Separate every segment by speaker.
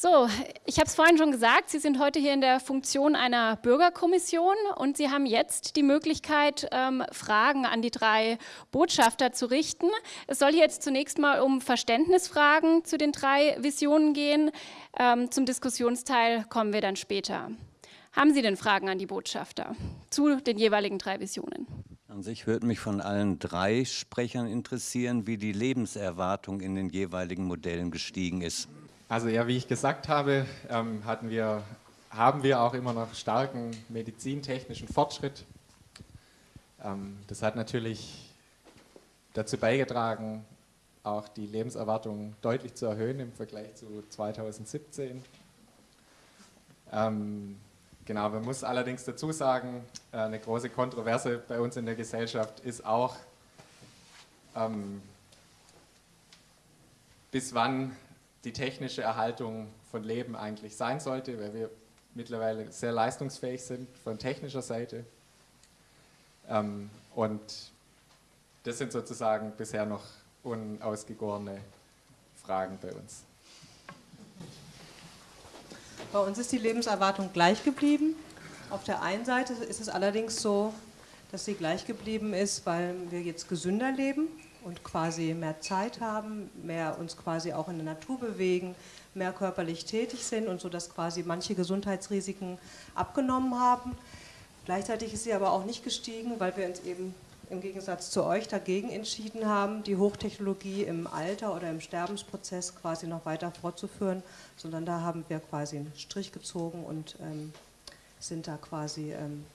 Speaker 1: So, ich habe es vorhin schon gesagt, Sie sind heute hier in der Funktion einer Bürgerkommission und Sie haben jetzt die Möglichkeit, ähm, Fragen an die drei Botschafter zu richten. Es soll hier jetzt zunächst mal um Verständnisfragen zu den drei Visionen gehen. Ähm, zum Diskussionsteil kommen wir dann später. Haben Sie denn Fragen an die Botschafter zu den jeweiligen drei Visionen?
Speaker 2: An sich würde mich von allen drei Sprechern interessieren, wie die Lebenserwartung in den jeweiligen Modellen gestiegen ist.
Speaker 3: Also ja, wie ich gesagt habe, ähm, hatten wir, haben wir auch immer noch starken medizintechnischen Fortschritt. Ähm, das hat natürlich dazu beigetragen, auch die Lebenserwartung deutlich zu erhöhen im Vergleich zu 2017. Ähm, genau, man muss allerdings dazu sagen, äh, eine große Kontroverse bei uns in der Gesellschaft ist auch, ähm, bis wann die technische Erhaltung von Leben eigentlich sein sollte, weil wir mittlerweile sehr leistungsfähig sind von technischer Seite. Ähm, und das sind sozusagen bisher noch unausgegorene Fragen bei uns.
Speaker 4: Bei uns ist die Lebenserwartung gleich geblieben. Auf der einen Seite ist es allerdings so, dass sie gleich geblieben ist, weil wir jetzt gesünder leben und quasi mehr Zeit haben, mehr uns quasi auch in der Natur bewegen, mehr körperlich tätig sind und so, dass quasi manche Gesundheitsrisiken abgenommen haben. Gleichzeitig ist sie aber auch nicht gestiegen, weil wir uns eben im Gegensatz zu euch dagegen entschieden haben, die Hochtechnologie im Alter oder im Sterbensprozess quasi noch weiter fortzuführen, sondern da haben wir quasi einen Strich gezogen und ähm, sind da quasi, ähm,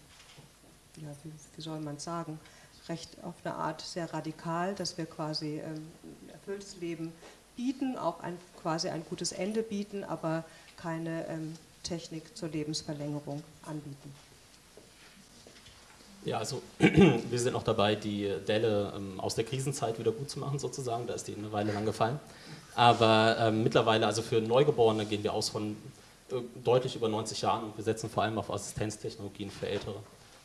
Speaker 4: ja, wie, wie soll man sagen, recht auf eine Art sehr radikal, dass wir quasi ähm, ein erfülltes Leben bieten, auch ein, quasi ein gutes Ende bieten, aber keine ähm, Technik zur Lebensverlängerung anbieten.
Speaker 5: Ja, also wir sind noch dabei, die Delle ähm, aus der Krisenzeit wieder gut zu machen sozusagen, da ist die eine Weile lang gefallen. Aber ähm, mittlerweile, also für Neugeborene gehen wir aus von äh, deutlich über 90 Jahren und wir setzen vor allem auf Assistenztechnologien für Ältere.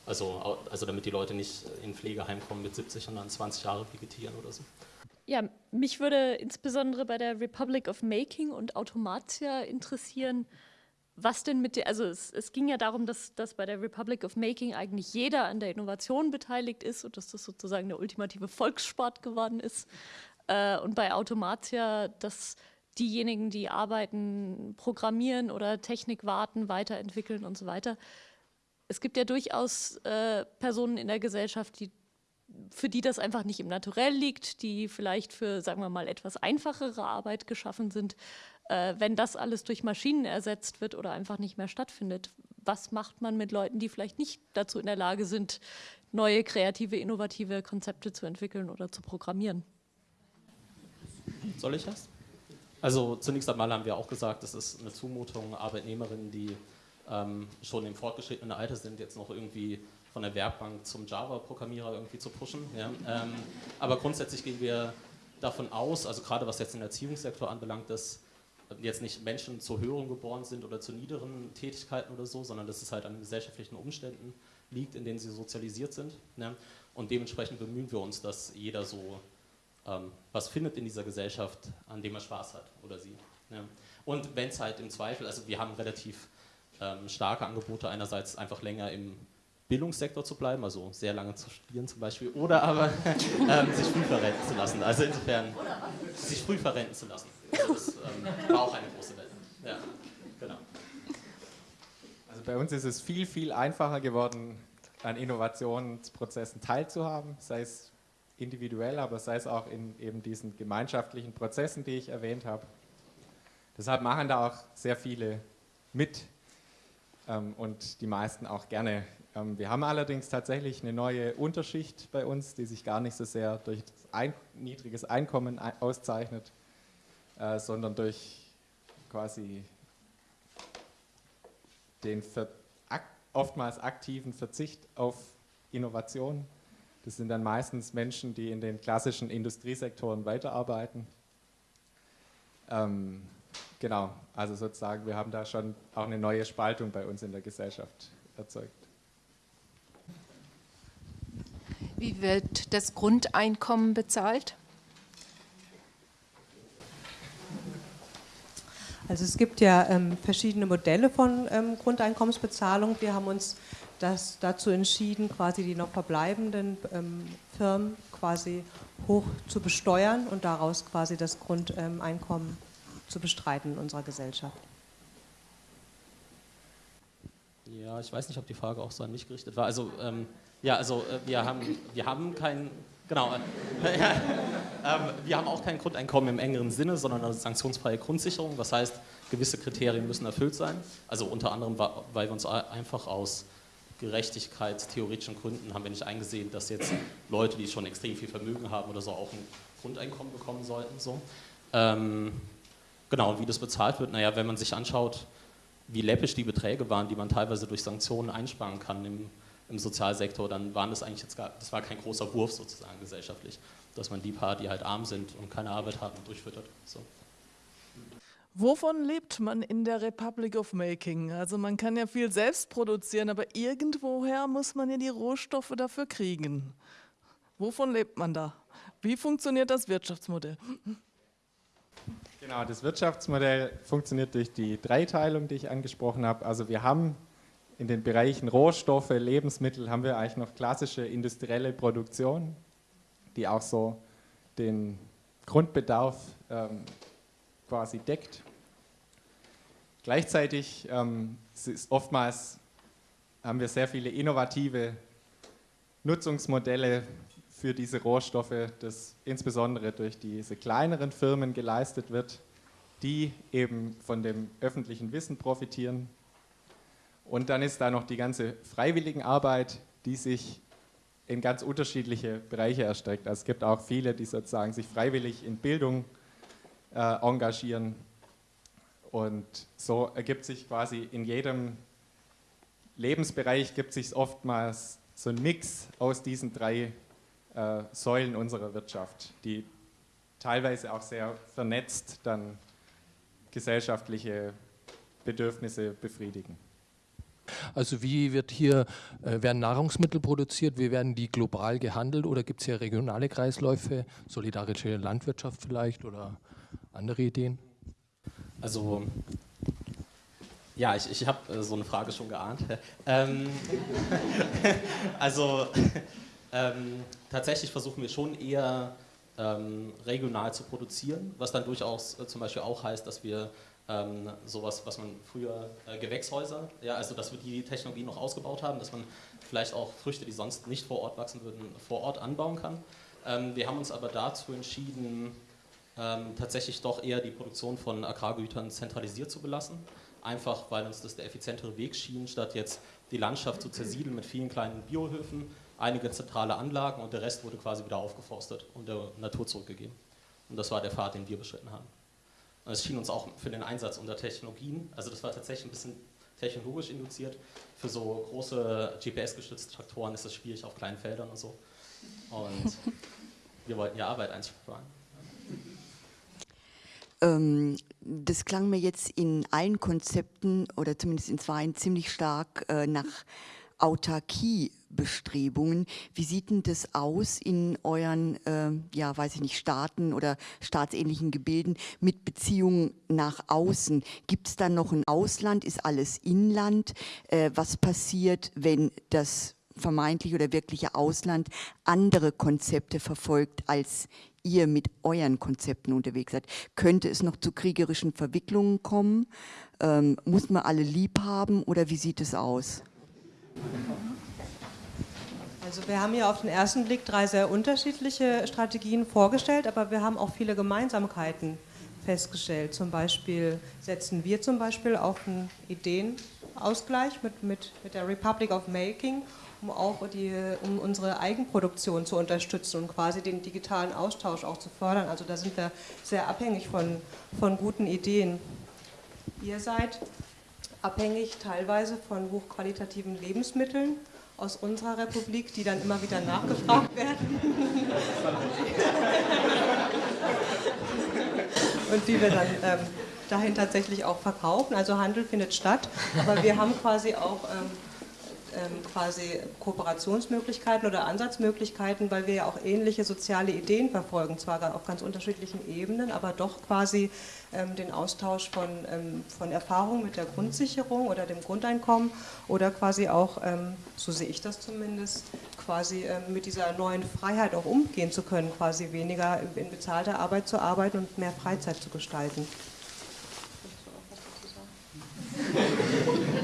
Speaker 5: Also, also damit die Leute nicht in Pflegeheim kommen mit 70 und dann 20 Jahre vegetieren oder so.
Speaker 6: Ja, mich würde insbesondere bei der Republic of Making und Automatia interessieren, was denn mit der, also es, es, ging ja darum, dass, dass bei der Republic of Making eigentlich jeder an der Innovation beteiligt ist und dass das sozusagen der ultimative Volkssport geworden ist. Äh, und bei Automatia, dass diejenigen, die arbeiten, programmieren oder Technik warten, weiterentwickeln und so weiter, es gibt ja durchaus äh, Personen in der Gesellschaft, die, für die das einfach nicht im Naturell liegt, die vielleicht für, sagen wir mal, etwas einfachere Arbeit geschaffen sind. Äh, wenn das alles durch Maschinen ersetzt wird oder einfach nicht mehr stattfindet, was macht man mit Leuten, die vielleicht nicht dazu in der Lage sind, neue, kreative, innovative Konzepte zu entwickeln oder zu programmieren?
Speaker 5: Soll ich das? Also zunächst einmal haben wir auch gesagt, es ist eine Zumutung, Arbeitnehmerinnen, die ähm, schon im fortgeschrittenen Alter sind, jetzt noch irgendwie von der Werkbank zum Java-Programmierer irgendwie zu pushen. Ja. Ähm, aber grundsätzlich gehen wir davon aus, also gerade was jetzt den Erziehungssektor anbelangt, dass jetzt nicht Menschen zu höheren geboren sind oder zu niederen Tätigkeiten oder so, sondern dass es halt an gesellschaftlichen Umständen liegt, in denen sie sozialisiert sind. Ja. Und dementsprechend bemühen wir uns, dass jeder so ähm, was findet in dieser Gesellschaft, an dem er Spaß hat oder sie. Ja. Und wenn es halt im Zweifel, also wir haben relativ ähm, starke Angebote, einerseits einfach länger im Bildungssektor zu bleiben, also sehr lange zu studieren zum Beispiel, oder aber ähm, sich früh verrenten zu lassen. Also insofern sich früh verrenten zu lassen. Also das ähm, war auch eine große Welle. Ja, genau.
Speaker 3: Also bei uns ist es viel, viel einfacher geworden, an Innovationsprozessen teilzuhaben, sei es individuell, aber sei es auch in eben diesen gemeinschaftlichen Prozessen, die ich erwähnt habe. Deshalb machen da auch sehr viele mit und die meisten auch gerne. Ähm, wir haben allerdings tatsächlich eine neue Unterschicht bei uns, die sich gar nicht so sehr durch ein, niedriges Einkommen auszeichnet, äh, sondern durch quasi den oftmals aktiven Verzicht auf Innovation. Das sind dann meistens Menschen, die in den klassischen Industriesektoren weiterarbeiten. Ähm, Genau, also sozusagen, wir haben da schon auch eine neue Spaltung bei uns in der Gesellschaft erzeugt.
Speaker 7: Wie wird das Grundeinkommen bezahlt?
Speaker 4: Also es gibt ja ähm, verschiedene Modelle von ähm, Grundeinkommensbezahlung. Wir haben uns das dazu entschieden, quasi die noch verbleibenden ähm, Firmen quasi hoch zu besteuern und daraus quasi das Grundeinkommen zu bestreiten in unserer Gesellschaft.
Speaker 5: Ja, ich weiß nicht, ob die Frage auch so an mich gerichtet war. Also ähm, ja, also äh, wir haben, wir haben kein, genau, äh, ähm, wir haben auch kein Grundeinkommen im engeren Sinne, sondern eine sanktionsfreie Grundsicherung. Das heißt, gewisse Kriterien müssen erfüllt sein. Also unter anderem, weil wir uns einfach aus gerechtigkeitstheoretischen Gründen haben wir nicht eingesehen, dass jetzt Leute, die schon extrem viel Vermögen haben oder so, auch ein Grundeinkommen bekommen sollten. So. Ähm, genau, und wie das bezahlt wird, naja, wenn man sich anschaut, wie läppisch die Beträge waren, die man teilweise durch Sanktionen einsparen kann im, im Sozialsektor, dann waren das eigentlich jetzt gar, das war kein großer Wurf sozusagen gesellschaftlich, dass man die paar, die halt arm sind und keine Arbeit haben, durchfüttert. So.
Speaker 8: Wovon lebt man in der Republic of Making? Also man kann ja viel selbst produzieren, aber irgendwoher muss man ja die Rohstoffe dafür kriegen. Wovon lebt man da? Wie funktioniert das Wirtschaftsmodell?
Speaker 3: Genau, das Wirtschaftsmodell funktioniert durch die Dreiteilung, die ich angesprochen habe. Also wir haben in den Bereichen Rohstoffe, Lebensmittel, haben wir eigentlich noch klassische industrielle Produktion, die auch so den Grundbedarf ähm, quasi deckt. Gleichzeitig ähm, ist oftmals haben wir sehr viele innovative Nutzungsmodelle für diese Rohstoffe, das insbesondere durch diese kleineren Firmen geleistet wird, die eben von dem öffentlichen Wissen profitieren. Und dann ist da noch die ganze Freiwilligenarbeit, die sich in ganz unterschiedliche Bereiche erstreckt. Also es gibt auch viele, die sozusagen sich freiwillig in Bildung äh, engagieren. Und so ergibt sich quasi in jedem Lebensbereich gibt sich oftmals so ein Mix aus diesen drei äh, Säulen unserer Wirtschaft, die teilweise auch sehr vernetzt dann gesellschaftliche Bedürfnisse befriedigen.
Speaker 9: Also wie wird hier, äh, werden Nahrungsmittel produziert, wie werden die global gehandelt oder gibt es hier regionale Kreisläufe, solidarische Landwirtschaft vielleicht oder andere Ideen?
Speaker 5: Also, ja, ich, ich habe äh, so eine Frage schon geahnt. ähm, also, ähm, tatsächlich versuchen wir schon eher ähm, regional zu produzieren, was dann durchaus äh, zum Beispiel auch heißt, dass wir ähm, sowas, was man früher äh, Gewächshäuser, ja, also dass wir die Technologie noch ausgebaut haben, dass man vielleicht auch Früchte, die sonst nicht vor Ort wachsen würden, vor Ort anbauen kann. Ähm, wir haben uns aber dazu entschieden, ähm, tatsächlich doch eher die Produktion von Agrargütern zentralisiert zu belassen. Einfach weil uns das der effizientere Weg schien, statt jetzt die Landschaft zu zersiedeln mit vielen kleinen Biohöfen, einige zentrale Anlagen und der Rest wurde quasi wieder aufgeforstet und der Natur zurückgegeben. Und das war der Pfad, den wir beschritten haben. Und es schien uns auch für den Einsatz unter Technologien, also das war tatsächlich ein bisschen technologisch induziert. Für so große GPS-gestützte Traktoren ist es schwierig auf kleinen Feldern und so. Und wir wollten ja Arbeit einsparen.
Speaker 10: Ähm, das klang mir jetzt in allen Konzepten oder zumindest in zwei ziemlich stark äh, nach Autarkiebestrebungen. Wie sieht denn das aus in euren, äh, ja, weiß ich nicht, Staaten oder staatsähnlichen Gebilden mit Beziehungen nach außen? Gibt es da noch ein Ausland? Ist alles Inland? Äh, was passiert, wenn das vermeintliche oder wirkliche Ausland andere Konzepte verfolgt als ihr mit euren Konzepten unterwegs seid. Könnte es noch zu kriegerischen Verwicklungen kommen? Ähm, muss man alle lieb haben oder wie sieht es aus?
Speaker 4: Also wir haben hier auf den ersten Blick drei sehr unterschiedliche Strategien vorgestellt, aber wir haben auch viele Gemeinsamkeiten festgestellt. Zum Beispiel setzen wir zum Beispiel auf einen Ideenausgleich mit, mit, mit der Republic of Making um auch die, um unsere Eigenproduktion zu unterstützen und quasi den digitalen Austausch auch zu fördern. Also da sind wir sehr abhängig von, von guten Ideen. Ihr seid abhängig teilweise von hochqualitativen Lebensmitteln aus unserer Republik, die dann immer wieder nachgefragt werden. und die wir dann ähm, dahin tatsächlich auch verkaufen. Also Handel findet statt, aber wir haben quasi auch ähm, quasi Kooperationsmöglichkeiten oder Ansatzmöglichkeiten, weil wir ja auch ähnliche soziale Ideen verfolgen, zwar auf ganz unterschiedlichen Ebenen, aber doch quasi ähm, den Austausch von, ähm, von Erfahrungen mit der Grundsicherung oder dem Grundeinkommen oder quasi auch, ähm, so sehe ich das zumindest, quasi ähm, mit dieser neuen Freiheit auch umgehen zu können, quasi weniger in bezahlter Arbeit zu arbeiten und mehr Freizeit zu gestalten.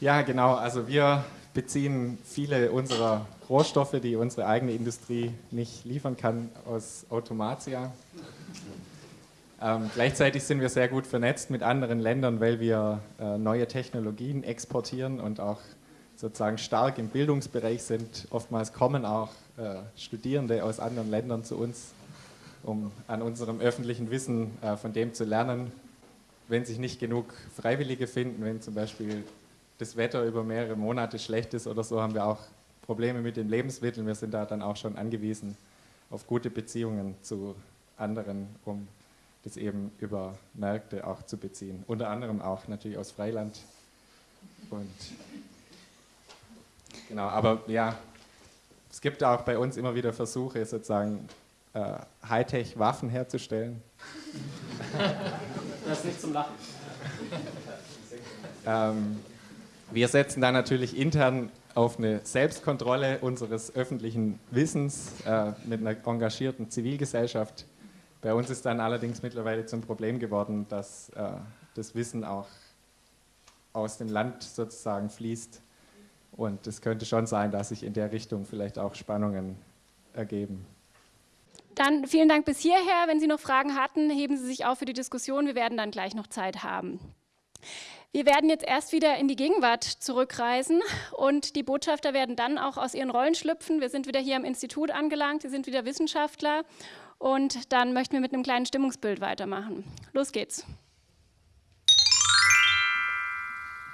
Speaker 3: Ja, genau. Also wir beziehen viele unserer Rohstoffe, die unsere eigene Industrie nicht liefern kann, aus Automatia. Ähm, gleichzeitig sind wir sehr gut vernetzt mit anderen Ländern, weil wir äh, neue Technologien exportieren und auch sozusagen stark im Bildungsbereich sind. Oftmals kommen auch äh, Studierende aus anderen Ländern zu uns, um an unserem öffentlichen Wissen äh, von dem zu lernen. Wenn sich nicht genug Freiwillige finden, wenn zum Beispiel das Wetter über mehrere Monate schlecht ist oder so, haben wir auch Probleme mit den Lebensmitteln. Wir sind da dann auch schon angewiesen auf gute Beziehungen zu anderen, um das eben über Märkte auch zu beziehen. Unter anderem auch natürlich aus Freiland. Und genau, aber ja, es gibt auch bei uns immer wieder Versuche, sozusagen äh, Hightech-Waffen herzustellen.
Speaker 5: Das ist nicht zum Lachen.
Speaker 3: Ähm, wir setzen da natürlich intern auf eine Selbstkontrolle unseres öffentlichen Wissens äh, mit einer engagierten Zivilgesellschaft. Bei uns ist dann allerdings mittlerweile zum Problem geworden, dass äh, das Wissen auch aus dem Land sozusagen fließt. Und es könnte schon sein, dass sich in der Richtung vielleicht auch Spannungen ergeben.
Speaker 1: Dann vielen Dank bis hierher. Wenn Sie noch Fragen hatten, heben Sie sich auf für die Diskussion. Wir werden dann gleich noch Zeit haben. Wir werden jetzt erst wieder in die Gegenwart zurückreisen und die Botschafter werden dann auch aus ihren Rollen schlüpfen. Wir sind wieder hier am Institut angelangt, wir sind wieder Wissenschaftler und dann möchten wir mit einem kleinen Stimmungsbild weitermachen. Los geht's.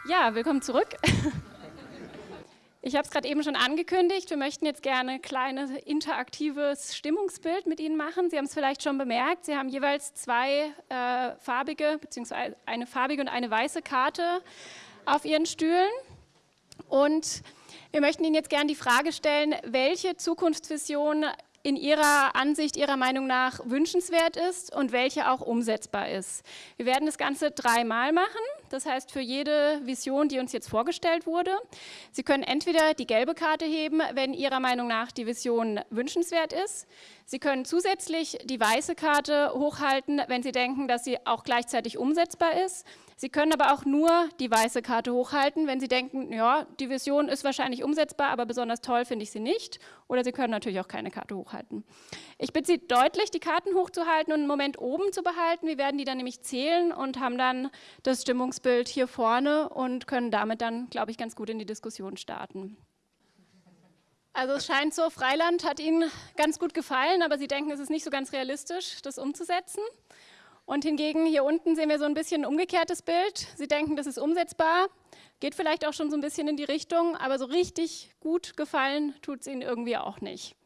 Speaker 1: Ja, willkommen zurück. Ich habe es gerade eben schon angekündigt, wir möchten jetzt gerne ein kleines interaktives Stimmungsbild mit Ihnen machen. Sie haben es vielleicht schon bemerkt, Sie haben jeweils zwei äh, farbige, beziehungsweise eine farbige und eine weiße Karte auf Ihren Stühlen. Und wir möchten Ihnen jetzt gerne die Frage stellen, welche Zukunftsvision in Ihrer Ansicht, Ihrer Meinung nach wünschenswert ist und welche auch umsetzbar ist. Wir werden das Ganze dreimal machen, das heißt für jede Vision, die uns jetzt vorgestellt wurde. Sie können entweder die gelbe Karte heben, wenn Ihrer Meinung nach die Vision wünschenswert ist. Sie können zusätzlich die weiße Karte hochhalten, wenn Sie denken, dass sie auch gleichzeitig umsetzbar ist. Sie können aber auch nur die weiße Karte hochhalten, wenn Sie denken, ja, die Vision ist wahrscheinlich umsetzbar, aber besonders toll finde ich sie nicht. Oder Sie können natürlich auch keine Karte hochhalten. Ich bitte Sie deutlich, die Karten hochzuhalten und einen Moment oben zu behalten. Wir werden die dann nämlich zählen und haben dann das Stimmungsbild hier vorne und können damit dann, glaube ich, ganz gut in die Diskussion starten. Also es scheint so, Freiland hat Ihnen ganz gut gefallen, aber Sie denken, es ist nicht so ganz realistisch, das umzusetzen. Und hingegen hier unten sehen wir so ein bisschen ein umgekehrtes Bild. Sie denken, das ist umsetzbar, geht vielleicht auch schon so ein bisschen in die Richtung, aber so richtig gut gefallen tut es Ihnen irgendwie auch nicht.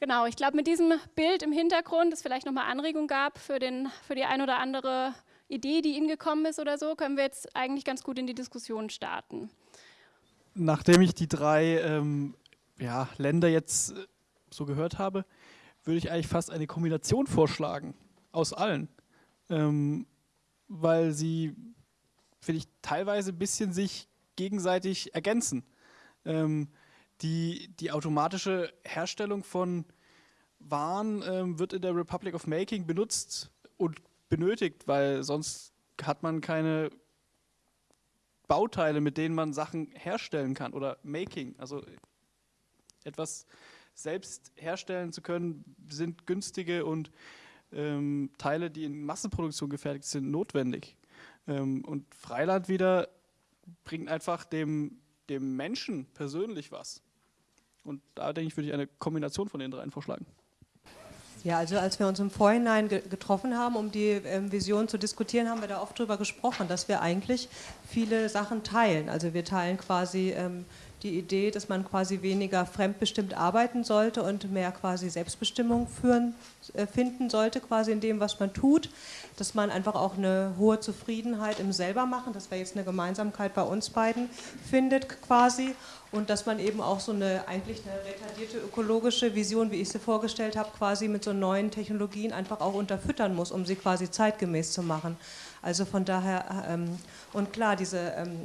Speaker 1: Genau, ich glaube, mit diesem Bild im Hintergrund, das vielleicht nochmal Anregung gab für, den, für die ein oder andere Idee, die Ihnen gekommen ist oder so, können wir jetzt eigentlich ganz gut in die Diskussion starten.
Speaker 11: Nachdem ich die drei ähm, ja, Länder jetzt äh, so gehört habe, würde ich eigentlich fast eine Kombination vorschlagen aus allen. Ähm, weil sie, finde ich, teilweise ein bisschen sich gegenseitig ergänzen. Ähm, die, die automatische Herstellung von Waren ähm, wird in der Republic of Making benutzt und benötigt, weil sonst hat man keine Bauteile, mit denen man Sachen herstellen kann oder Making, also etwas selbst herstellen zu können, sind günstige und ähm, Teile, die in Massenproduktion gefertigt sind, notwendig. Ähm, und Freiland wieder bringt einfach dem, dem Menschen persönlich was. Und da denke ich, würde ich eine Kombination von den dreien vorschlagen.
Speaker 4: Ja, also als wir uns im Vorhinein ge getroffen haben, um die ähm, Vision zu diskutieren, haben wir da oft darüber gesprochen, dass wir eigentlich viele Sachen teilen. Also wir teilen quasi ähm, die Idee, dass man quasi weniger fremdbestimmt arbeiten sollte und mehr quasi Selbstbestimmung führen, äh, finden sollte, quasi in dem, was man tut, dass man einfach auch eine hohe Zufriedenheit im Selbermachen, das wäre jetzt eine Gemeinsamkeit bei uns beiden, findet quasi und dass man eben auch so eine eigentlich eine retardierte ökologische Vision, wie ich sie vorgestellt habe, quasi mit so neuen Technologien einfach auch unterfüttern muss, um sie quasi zeitgemäß zu machen. Also von daher, ähm, und klar, diese ähm,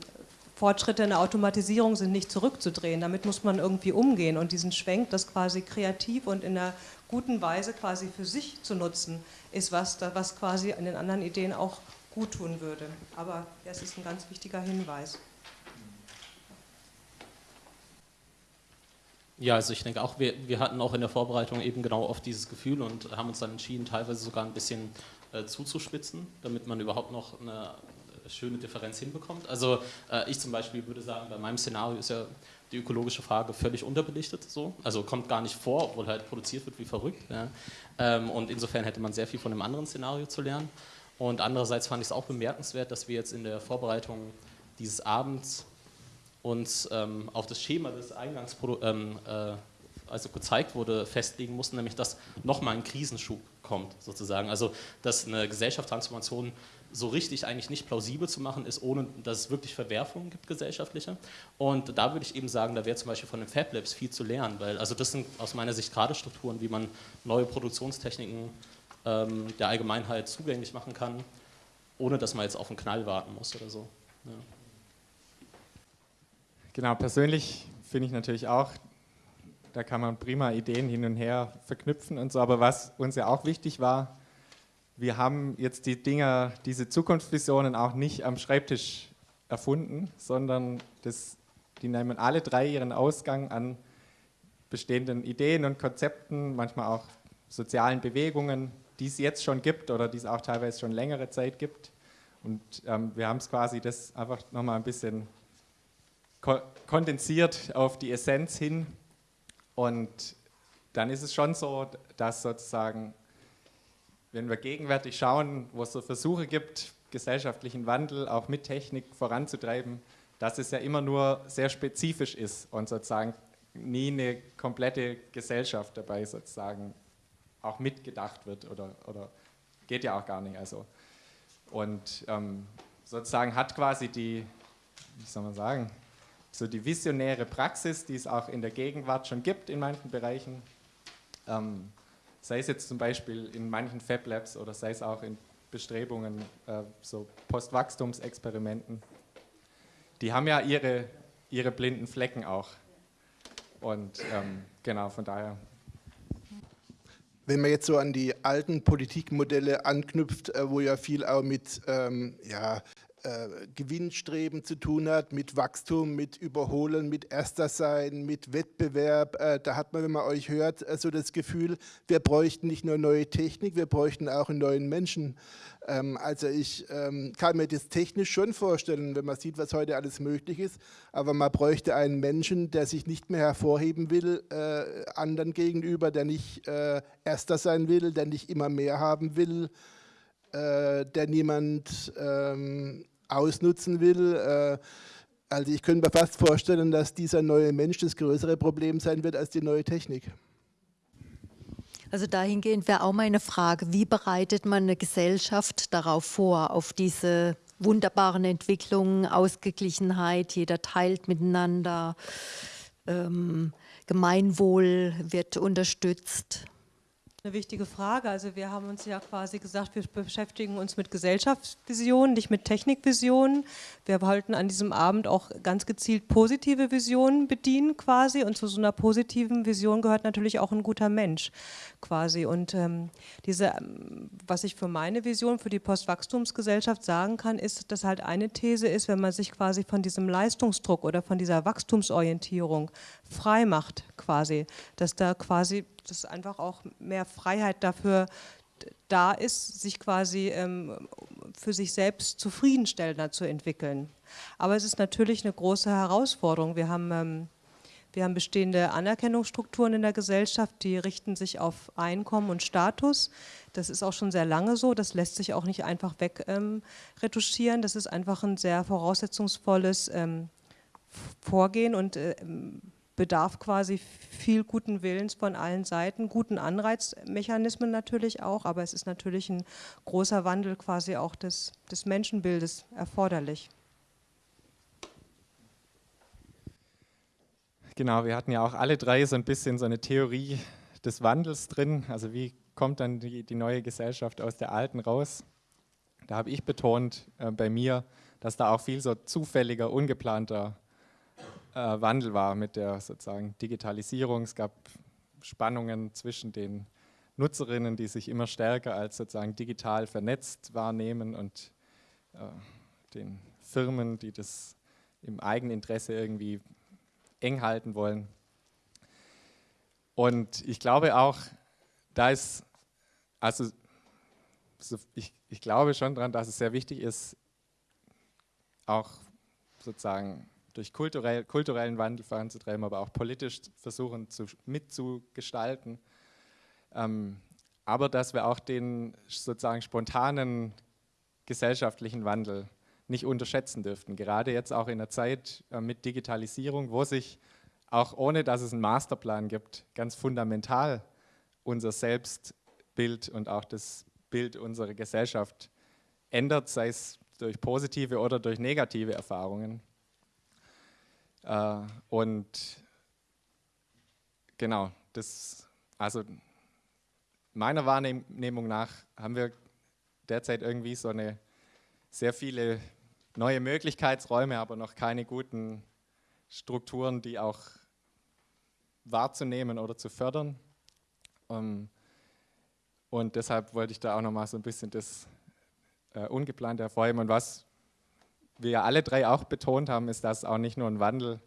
Speaker 4: Fortschritte in der Automatisierung sind nicht zurückzudrehen. Damit muss man irgendwie umgehen und diesen Schwenk, das quasi kreativ und in einer guten Weise quasi für sich zu nutzen, ist was, was quasi an den anderen Ideen auch gut tun würde. Aber es ist ein ganz wichtiger Hinweis.
Speaker 5: Ja, also ich denke auch, wir, wir hatten auch in der Vorbereitung eben genau oft dieses Gefühl und haben uns dann entschieden, teilweise sogar ein bisschen äh, zuzuspitzen, damit man überhaupt noch eine schöne Differenz hinbekommt. Also äh, ich zum Beispiel würde sagen, bei meinem Szenario ist ja die ökologische Frage völlig unterbelichtet, so. also kommt gar nicht vor, obwohl halt produziert wird wie verrückt. Ja. Ähm, und insofern hätte man sehr viel von dem anderen Szenario zu lernen. Und andererseits fand ich es auch bemerkenswert, dass wir jetzt in der Vorbereitung dieses Abends uns ähm, auf das Schema des Eingangsprodukts ähm, äh, also gezeigt wurde, festlegen mussten, nämlich dass nochmal ein Krisenschub kommt, sozusagen. Also dass eine Gesellschaftstransformation so richtig eigentlich nicht plausibel zu machen ist, ohne dass es wirklich Verwerfungen gibt, gesellschaftliche. Und da würde ich eben sagen, da wäre zum Beispiel von den Fab Labs viel zu lernen, weil also das sind aus meiner Sicht gerade Strukturen, wie man neue Produktionstechniken ähm, der Allgemeinheit zugänglich machen kann, ohne dass man jetzt auf einen Knall warten muss oder so. Ja.
Speaker 3: Genau, persönlich finde ich natürlich auch, da kann man prima Ideen hin und her verknüpfen und so, aber was uns ja auch wichtig war, wir haben jetzt die Dinger, diese Zukunftsvisionen auch nicht am Schreibtisch erfunden, sondern das, die nehmen alle drei ihren Ausgang an bestehenden Ideen und Konzepten, manchmal auch sozialen Bewegungen, die es jetzt schon gibt oder die es auch teilweise schon längere Zeit gibt. Und ähm, wir haben es quasi das einfach nochmal ein bisschen ko kondensiert auf die Essenz hin. Und dann ist es schon so, dass sozusagen wenn wir gegenwärtig schauen, wo es so Versuche gibt, gesellschaftlichen Wandel auch mit Technik voranzutreiben, dass es ja immer nur sehr spezifisch ist und sozusagen nie eine komplette Gesellschaft dabei sozusagen auch mitgedacht wird oder, oder geht ja auch gar nicht. Also. Und ähm, sozusagen hat quasi die, wie soll man sagen, so die visionäre Praxis, die es auch in der Gegenwart schon gibt in manchen Bereichen, ähm, sei es jetzt zum Beispiel in manchen Fab Labs oder sei es auch in Bestrebungen, äh, so Postwachstumsexperimenten, die haben ja ihre, ihre blinden Flecken auch. Und ähm, genau, von daher.
Speaker 12: Wenn man jetzt so an die alten Politikmodelle anknüpft, äh, wo ja viel auch mit ähm, ja, äh, Gewinnstreben zu tun hat, mit Wachstum, mit Überholen, mit Erster sein, mit Wettbewerb. Äh, da hat man, wenn man euch hört, äh, so das Gefühl, wir bräuchten nicht nur neue Technik, wir bräuchten auch einen neuen Menschen. Ähm, also ich ähm, kann mir das technisch schon vorstellen, wenn man sieht, was heute alles möglich ist, aber man bräuchte einen Menschen, der sich nicht mehr hervorheben will, anderen gegenüber, der nicht Erster sein will, der nicht immer mehr haben will, der niemand ähm, ausnutzen will. Äh, also ich könnte mir fast vorstellen, dass dieser neue Mensch das größere Problem sein wird als die neue Technik.
Speaker 13: Also dahingehend wäre auch meine Frage, wie bereitet man eine Gesellschaft darauf vor, auf diese wunderbaren Entwicklungen, Ausgeglichenheit, jeder teilt miteinander, ähm, Gemeinwohl wird unterstützt
Speaker 4: eine wichtige Frage. Also wir haben uns ja quasi gesagt, wir beschäftigen uns mit Gesellschaftsvisionen, nicht mit Technikvisionen. Wir wollten an diesem Abend auch ganz gezielt positive Visionen bedienen quasi und zu so einer positiven Vision gehört natürlich auch ein guter Mensch quasi. Und ähm, diese, ähm, was ich für meine Vision, für die Postwachstumsgesellschaft sagen kann, ist, dass halt eine These ist, wenn man sich quasi von diesem Leistungsdruck oder von dieser Wachstumsorientierung frei macht quasi, dass da quasi dass einfach auch mehr Freiheit dafür da ist, sich quasi ähm, für sich selbst zufriedenstellender zu entwickeln. Aber es ist natürlich eine große Herausforderung. Wir haben, ähm, wir haben bestehende Anerkennungsstrukturen in der Gesellschaft, die richten sich auf Einkommen und Status. Das ist auch schon sehr lange so, das lässt sich auch nicht einfach wegretuschieren. Ähm, das ist einfach ein sehr voraussetzungsvolles ähm, vorgehen und äh, bedarf quasi viel guten Willens von allen Seiten, guten Anreizmechanismen natürlich auch, aber es ist natürlich ein großer Wandel quasi auch des, des Menschenbildes erforderlich.
Speaker 3: Genau, wir hatten ja auch alle drei so ein bisschen so eine Theorie des Wandels drin. Also wie kommt dann die, die neue Gesellschaft aus der alten raus? Da habe ich betont äh, bei mir, dass da auch viel so zufälliger, ungeplanter Wandel war mit der sozusagen Digitalisierung. Es gab Spannungen zwischen den Nutzerinnen, die sich immer stärker als sozusagen digital vernetzt wahrnehmen und äh, den Firmen, die das im Eigeninteresse irgendwie eng halten wollen. Und ich glaube auch, da ist, also ich, ich glaube schon daran, dass es sehr wichtig ist, auch sozusagen durch kulturell, kulturellen Wandel voranzutreiben, aber auch politisch versuchen zu, mitzugestalten. Ähm, aber dass wir auch den sozusagen spontanen gesellschaftlichen Wandel nicht unterschätzen dürften. Gerade jetzt auch in der Zeit äh, mit Digitalisierung, wo sich auch ohne dass es einen Masterplan gibt, ganz fundamental unser Selbstbild und auch das Bild unserer Gesellschaft ändert, sei es durch positive oder durch negative Erfahrungen. Äh, und genau, das, also meiner Wahrnehmung nach haben wir derzeit irgendwie so eine sehr viele neue Möglichkeitsräume, aber noch keine guten Strukturen, die auch wahrzunehmen oder zu fördern. Ähm, und deshalb wollte ich da auch nochmal so ein bisschen das äh, Ungeplante hervorheben. Und was wir alle drei auch betont haben, ist, dass auch nicht nur ein Wandel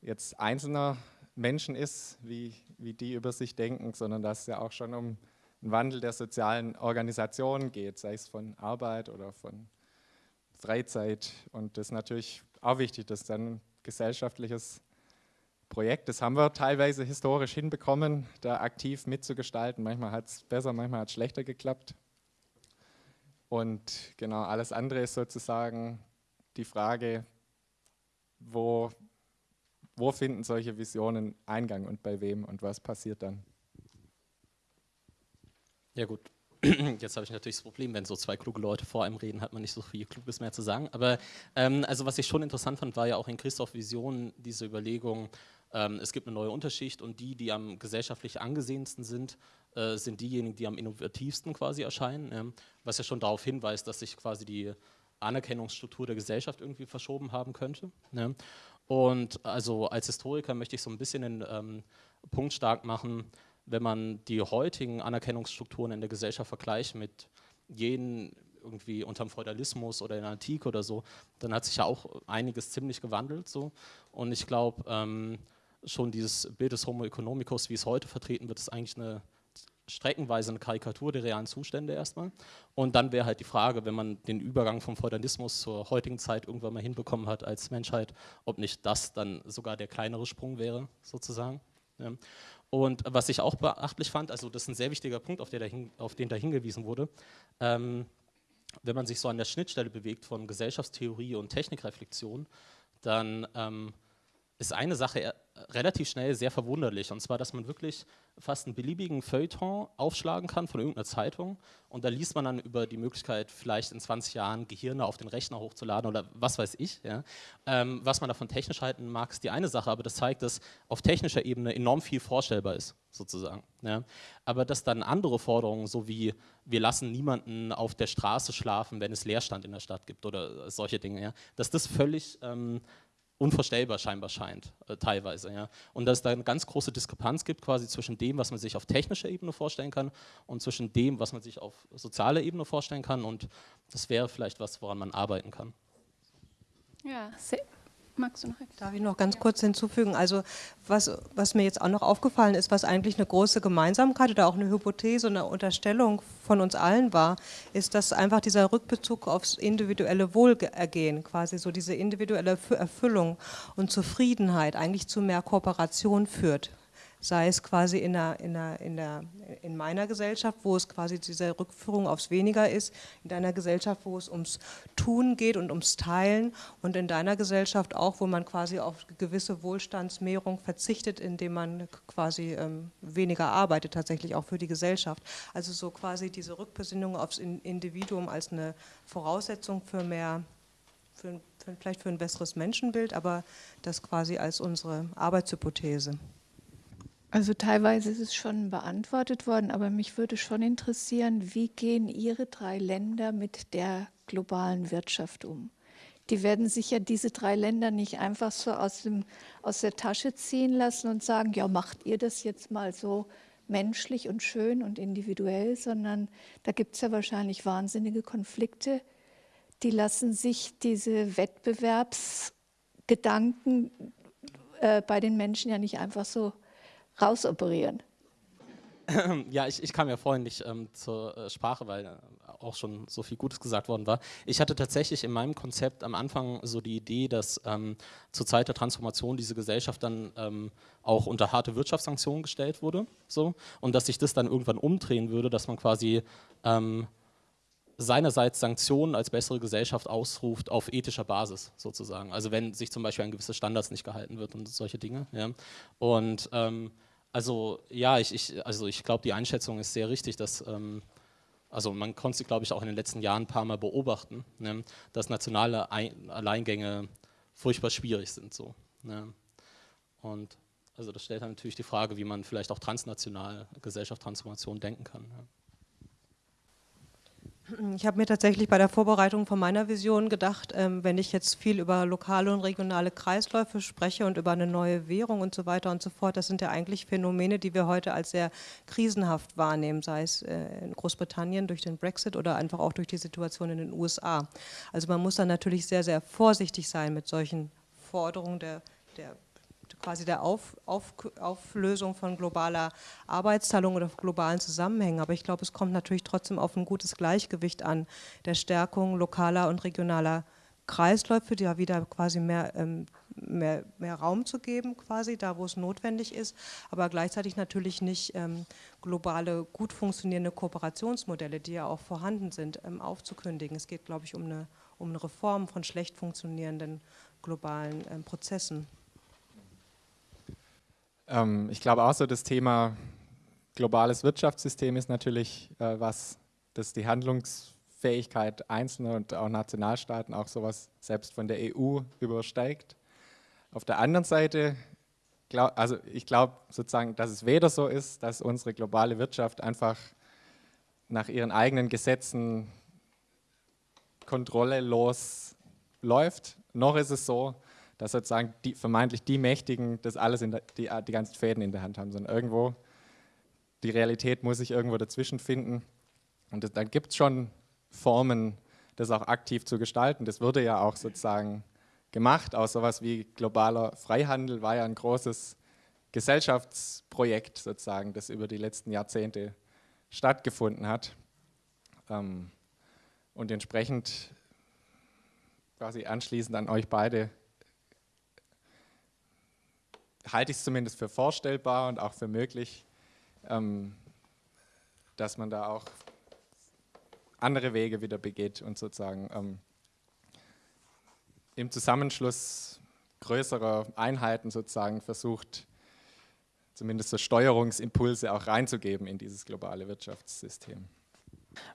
Speaker 3: jetzt einzelner Menschen ist, wie, wie die über sich denken, sondern dass es ja auch schon um einen Wandel der sozialen Organisationen geht, sei es von Arbeit oder von Freizeit. Und das ist natürlich auch wichtig, dass dann gesellschaftliches Projekt, das haben wir teilweise historisch hinbekommen, da aktiv mitzugestalten. Manchmal hat es besser, manchmal hat es schlechter geklappt. Und genau, alles andere ist sozusagen die Frage, wo, wo finden solche Visionen Eingang und bei wem und was passiert dann?
Speaker 5: Ja gut, Jetzt habe ich natürlich das Problem, wenn so zwei kluge Leute vor einem reden, hat man nicht so viel Kluges mehr zu sagen. Aber ähm, also was ich schon interessant fand, war ja auch in Christoph Vision diese Überlegung, ähm, es gibt eine neue Unterschicht und die, die am gesellschaftlich angesehensten sind, äh, sind diejenigen, die am innovativsten quasi erscheinen. Ja, was ja schon darauf hinweist, dass sich quasi die Anerkennungsstruktur der Gesellschaft irgendwie verschoben haben könnte. Ja. Und also als Historiker möchte ich so ein bisschen den ähm, Punkt stark machen, wenn man die heutigen Anerkennungsstrukturen in der Gesellschaft vergleicht mit jenen irgendwie unterm Feudalismus oder in der Antike oder so, dann hat sich ja auch einiges ziemlich gewandelt. So. Und ich glaube, ähm, schon dieses Bild des Homo economicus, wie es heute vertreten wird, ist eigentlich eine streckenweise eine Karikatur der realen Zustände erstmal. Und dann wäre halt die Frage, wenn man den Übergang vom Feudalismus zur heutigen Zeit irgendwann mal hinbekommen hat als Menschheit, ob nicht das dann sogar der kleinere Sprung wäre, sozusagen. Ja. Und was ich auch beachtlich fand, also das ist ein sehr wichtiger Punkt, auf, dahin, auf den da hingewiesen wurde, ähm, wenn man sich so an der Schnittstelle bewegt von Gesellschaftstheorie und Technikreflexion, dann ähm, ist eine Sache relativ schnell sehr verwunderlich. Und zwar, dass man wirklich fast einen beliebigen Feuilleton aufschlagen kann von irgendeiner Zeitung. Und da liest man dann über die Möglichkeit, vielleicht in 20 Jahren Gehirne auf den Rechner hochzuladen oder was weiß ich. Ja. Ähm, was man davon technisch halten mag, ist die eine Sache, aber das zeigt, dass auf technischer Ebene enorm viel vorstellbar ist, sozusagen. Ja. Aber dass dann andere Forderungen, so wie wir lassen niemanden auf der Straße schlafen, wenn es Leerstand in der Stadt gibt oder solche Dinge, ja, dass das völlig ähm, unvorstellbar scheinbar scheint, äh, teilweise. Ja. Und dass es da eine ganz große Diskrepanz gibt quasi zwischen dem, was man sich auf technischer Ebene vorstellen kann und zwischen dem, was man sich auf sozialer Ebene vorstellen kann. Und das wäre vielleicht was, woran man arbeiten kann.
Speaker 4: Ja, sehr, Magst du noch etwas? Darf ich noch ganz kurz hinzufügen? Also was, was mir jetzt auch noch aufgefallen ist, was eigentlich eine große Gemeinsamkeit oder auch eine Hypothese, eine Unterstellung von uns allen war, ist, dass einfach dieser Rückbezug aufs individuelle Wohlergehen, quasi so diese individuelle Erfüllung und Zufriedenheit eigentlich zu mehr Kooperation führt sei es quasi in, der, in, der, in, der, in meiner Gesellschaft, wo es quasi diese Rückführung aufs Weniger ist, in deiner Gesellschaft, wo es ums Tun geht und ums Teilen und in deiner Gesellschaft auch, wo man quasi auf gewisse Wohlstandsmehrung verzichtet, indem man quasi ähm, weniger arbeitet, tatsächlich auch für die Gesellschaft. Also so quasi diese Rückbesinnung aufs Individuum als eine Voraussetzung für mehr, für, für, vielleicht für ein besseres Menschenbild, aber das quasi als unsere Arbeitshypothese.
Speaker 7: Also teilweise ist es schon beantwortet worden, aber mich würde schon interessieren, wie gehen Ihre drei Länder mit der globalen Wirtschaft um? Die werden sicher diese drei Länder nicht einfach so aus, dem, aus der Tasche ziehen lassen und sagen, ja, macht ihr das jetzt mal so menschlich und schön und individuell, sondern da gibt es ja wahrscheinlich wahnsinnige Konflikte, die lassen sich diese Wettbewerbsgedanken äh, bei den Menschen ja nicht einfach so rausoperieren?
Speaker 5: Ja, ich, ich kam ja vorhin nicht ähm, zur äh, Sprache, weil äh, auch schon so viel Gutes gesagt worden war. Ich hatte tatsächlich in meinem Konzept am Anfang so die Idee, dass ähm, zur Zeit der Transformation diese Gesellschaft dann ähm, auch unter harte Wirtschaftssanktionen gestellt wurde. So, und dass sich das dann irgendwann umdrehen würde, dass man quasi ähm, seinerseits Sanktionen als bessere Gesellschaft ausruft auf ethischer Basis sozusagen. Also wenn sich zum Beispiel an gewisse Standards nicht gehalten wird und solche Dinge. Ja. Und ähm, also ja, ich, ich also ich glaube, die Einschätzung ist sehr richtig, dass ähm, also man konnte sie, glaube ich, auch in den letzten Jahren ein paar Mal beobachten, ne, dass nationale Ein Alleingänge furchtbar schwierig sind. So, ne. Und also das stellt dann natürlich die Frage, wie man vielleicht auch transnational Gesellschaftstransformation denken kann. Ja.
Speaker 4: Ich habe mir tatsächlich bei der Vorbereitung von meiner Vision gedacht, ähm, wenn ich jetzt viel über lokale und regionale Kreisläufe spreche und über eine neue Währung und so weiter und so fort, das sind ja eigentlich Phänomene, die wir heute als sehr krisenhaft wahrnehmen, sei es äh, in Großbritannien durch den Brexit oder einfach auch durch die Situation in den USA. Also man muss dann natürlich sehr, sehr vorsichtig sein mit solchen Forderungen der, der quasi der Auf, Auf, Auflösung von globaler Arbeitsteilung oder globalen Zusammenhängen. Aber ich glaube, es kommt natürlich trotzdem auf ein gutes Gleichgewicht an, der Stärkung lokaler und regionaler Kreisläufe, die ja wieder quasi mehr, ähm, mehr, mehr Raum zu geben, quasi da, wo es notwendig ist, aber gleichzeitig natürlich nicht ähm, globale, gut funktionierende Kooperationsmodelle, die ja auch vorhanden sind, ähm, aufzukündigen. Es geht, glaube ich, um eine, um eine Reform von schlecht funktionierenden globalen Prozessen.
Speaker 3: Ähm, ich glaube auch so, das Thema globales Wirtschaftssystem ist natürlich äh, was, das die Handlungsfähigkeit einzelner und auch Nationalstaaten auch sowas selbst von der EU übersteigt. Auf der anderen Seite, glaub, also ich glaube sozusagen, dass es weder so ist, dass unsere globale Wirtschaft einfach nach ihren eigenen Gesetzen kontrollelos läuft, noch ist es so, dass sozusagen die, vermeintlich die Mächtigen das alles, der, die, die ganzen Fäden in der Hand haben, sondern irgendwo, die Realität muss sich irgendwo dazwischen finden. Und das, dann gibt es schon Formen, das auch aktiv zu gestalten. Das wurde ja auch sozusagen gemacht. Auch sowas wie globaler Freihandel war ja ein großes Gesellschaftsprojekt sozusagen, das über die letzten Jahrzehnte stattgefunden hat. Ähm, und entsprechend quasi anschließend an euch beide halte ich es zumindest für vorstellbar und auch für möglich, ähm, dass man da auch andere Wege wieder begeht und sozusagen ähm, im Zusammenschluss größerer Einheiten sozusagen versucht, zumindest so Steuerungsimpulse auch reinzugeben in dieses globale Wirtschaftssystem.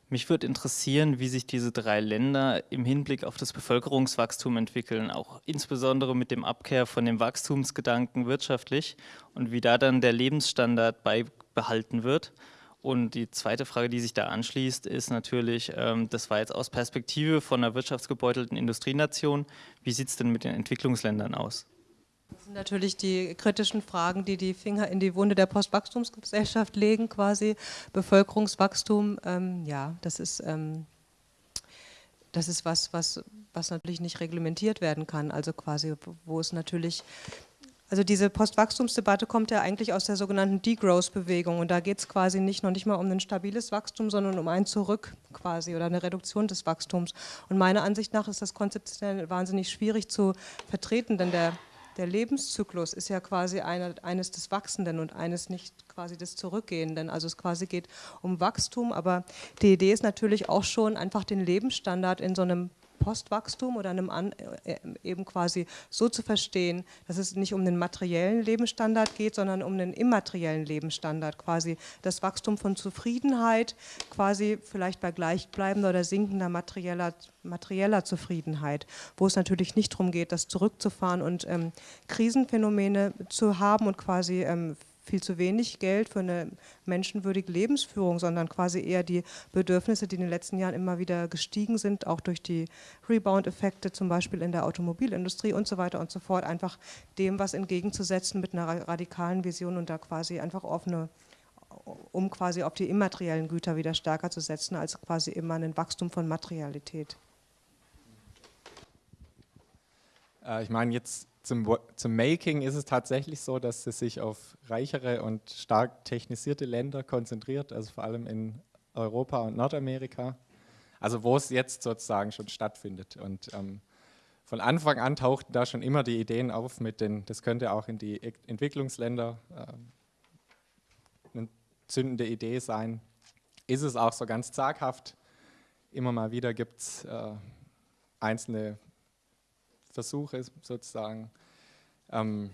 Speaker 14: Mich würde interessieren, wie sich diese drei Länder im Hinblick auf das Bevölkerungswachstum entwickeln, auch insbesondere mit dem Abkehr von dem Wachstumsgedanken wirtschaftlich und wie da dann der Lebensstandard beibehalten wird. Und die zweite Frage, die sich da anschließt, ist natürlich, ähm, das war jetzt aus Perspektive von einer wirtschaftsgebeutelten Industrienation, wie sieht es denn mit den Entwicklungsländern aus?
Speaker 4: Das sind natürlich die kritischen Fragen, die die Finger in die Wunde der Postwachstumsgesellschaft legen, quasi. Bevölkerungswachstum, ähm, ja, das ist, ähm, das ist was, was, was natürlich nicht reglementiert werden kann. Also quasi, wo es natürlich also diese Postwachstumsdebatte kommt ja eigentlich aus der sogenannten Degrowth-Bewegung und da geht es quasi nicht noch nicht mal um ein stabiles Wachstum, sondern um ein Zurück quasi oder eine Reduktion des Wachstums. Und meiner Ansicht nach ist das konzeptionell wahnsinnig schwierig zu vertreten, denn der der Lebenszyklus ist ja quasi eine, eines des Wachsenden und eines nicht quasi des Zurückgehenden. Also es quasi geht um Wachstum, aber die Idee ist natürlich auch schon einfach den Lebensstandard in so einem Postwachstum oder einem An äh, eben quasi so zu verstehen, dass es nicht um den materiellen Lebensstandard geht, sondern um den immateriellen Lebensstandard, quasi das Wachstum von Zufriedenheit, quasi vielleicht bei gleichbleibender oder sinkender materieller, materieller Zufriedenheit, wo es natürlich nicht darum geht, das zurückzufahren und ähm, Krisenphänomene zu haben und quasi ähm, viel zu wenig Geld für eine menschenwürdige Lebensführung, sondern quasi eher die Bedürfnisse, die in den letzten Jahren immer wieder gestiegen sind, auch durch die Rebound-Effekte zum Beispiel in der Automobilindustrie und so weiter und so fort, einfach dem was entgegenzusetzen mit einer radikalen Vision und da quasi einfach offene um quasi auf die immateriellen Güter wieder stärker zu setzen, als quasi immer ein Wachstum von Materialität.
Speaker 3: Äh, ich meine, jetzt zum, zum Making ist es tatsächlich so, dass es sich auf reichere und stark technisierte Länder konzentriert, also vor allem in Europa und Nordamerika, also wo es jetzt sozusagen schon stattfindet. Und ähm, von Anfang an tauchten da schon immer die Ideen auf, mit den, das könnte auch in die Entwicklungsländer äh, eine zündende Idee sein. Ist es auch so ganz zaghaft. Immer mal wieder gibt es äh, einzelne Versuche sozusagen. Ähm,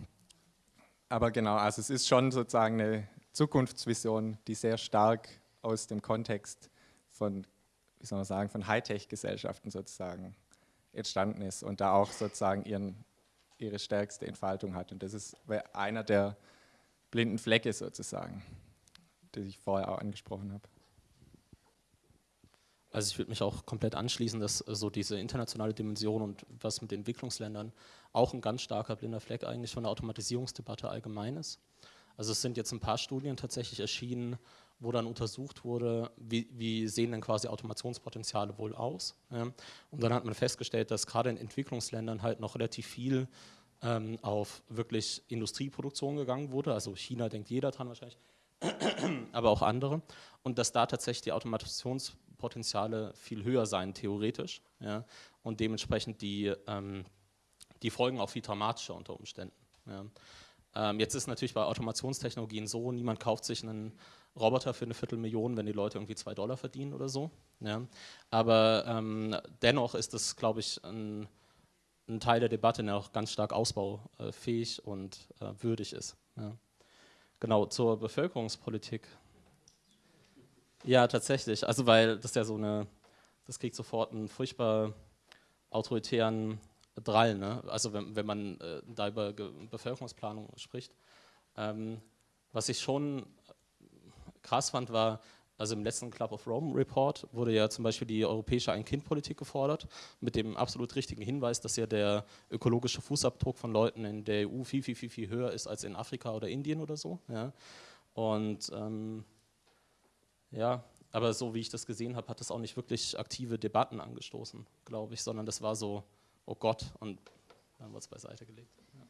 Speaker 3: aber genau, also es ist schon sozusagen eine Zukunftsvision, die sehr stark aus dem Kontext von, wie soll man sagen, von Hightech-Gesellschaften sozusagen entstanden ist und da auch sozusagen ihren, ihre stärkste Entfaltung hat. Und das ist einer der blinden Flecke sozusagen, die ich vorher auch angesprochen habe.
Speaker 5: Also ich würde mich auch komplett anschließen, dass äh, so diese internationale Dimension und was mit Entwicklungsländern auch ein ganz starker blinder Fleck eigentlich von der Automatisierungsdebatte allgemein ist. Also es sind jetzt ein paar Studien tatsächlich erschienen, wo dann untersucht wurde, wie, wie sehen denn quasi Automationspotenziale wohl aus. Ja? Und dann hat man festgestellt, dass gerade in Entwicklungsländern halt noch relativ viel ähm, auf wirklich Industrieproduktion gegangen wurde. Also China denkt jeder dran wahrscheinlich, aber auch andere. Und dass da tatsächlich die Automations Potenziale viel höher sein, theoretisch. Ja, und dementsprechend die, ähm, die Folgen auch viel dramatischer unter Umständen. Ja. Ähm, jetzt ist natürlich bei Automationstechnologien so, niemand kauft sich einen Roboter für eine Viertelmillion, wenn die Leute irgendwie zwei Dollar verdienen oder so. Ja. Aber ähm, dennoch ist das, glaube ich, ein, ein, Teil der Debatte, der auch ganz stark ausbaufähig und äh, würdig ist. Genau, zur Bevölkerungspolitik ja, tatsächlich. Also weil das ja so eine, das kriegt sofort einen furchtbar autoritären Drall, ne? Also wenn, wenn man äh, da über Ge Bevölkerungsplanung spricht. Ähm, was ich schon krass fand, war, also im letzten Club of Rome Report wurde ja zum Beispiel die europäische Ein-Kind-Politik gefordert, mit dem absolut richtigen Hinweis, dass ja der ökologische Fußabdruck von Leuten in der EU viel, viel, viel, viel höher ist als in Afrika oder Indien oder so. Ja? Und ähm, ja, aber so wie ich das gesehen habe, hat das auch nicht wirklich aktive Debatten angestoßen, glaube ich, sondern das war so, oh Gott, und dann wird es beiseite gelegt. Ja.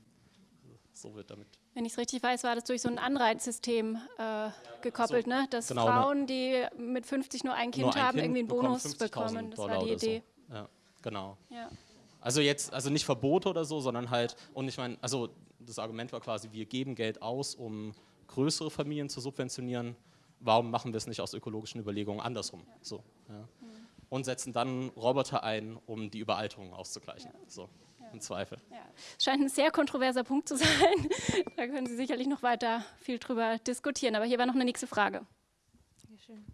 Speaker 5: Also so wird damit.
Speaker 1: Wenn ich es richtig weiß, war das durch so ein Anreizsystem äh, gekoppelt, so, ne? dass genau, Frauen, ne? die mit 50 nur ein Kind nur ein haben, kind irgendwie einen Bonus bekommen. Das war die Idee.
Speaker 5: So. Ja, genau. Ja. Also jetzt, also nicht Verbote oder so, sondern halt, und ich meine, also das Argument war quasi, wir geben Geld aus, um größere Familien zu subventionieren warum machen wir es nicht aus ökologischen Überlegungen andersrum? So, ja. Und setzen dann Roboter ein, um die Überalterung auszugleichen. So, im Zweifel.
Speaker 1: Ja. Es scheint ein sehr kontroverser Punkt zu sein. da können Sie sicherlich noch weiter viel drüber diskutieren. Aber hier war noch eine nächste Frage.
Speaker 15: Schön.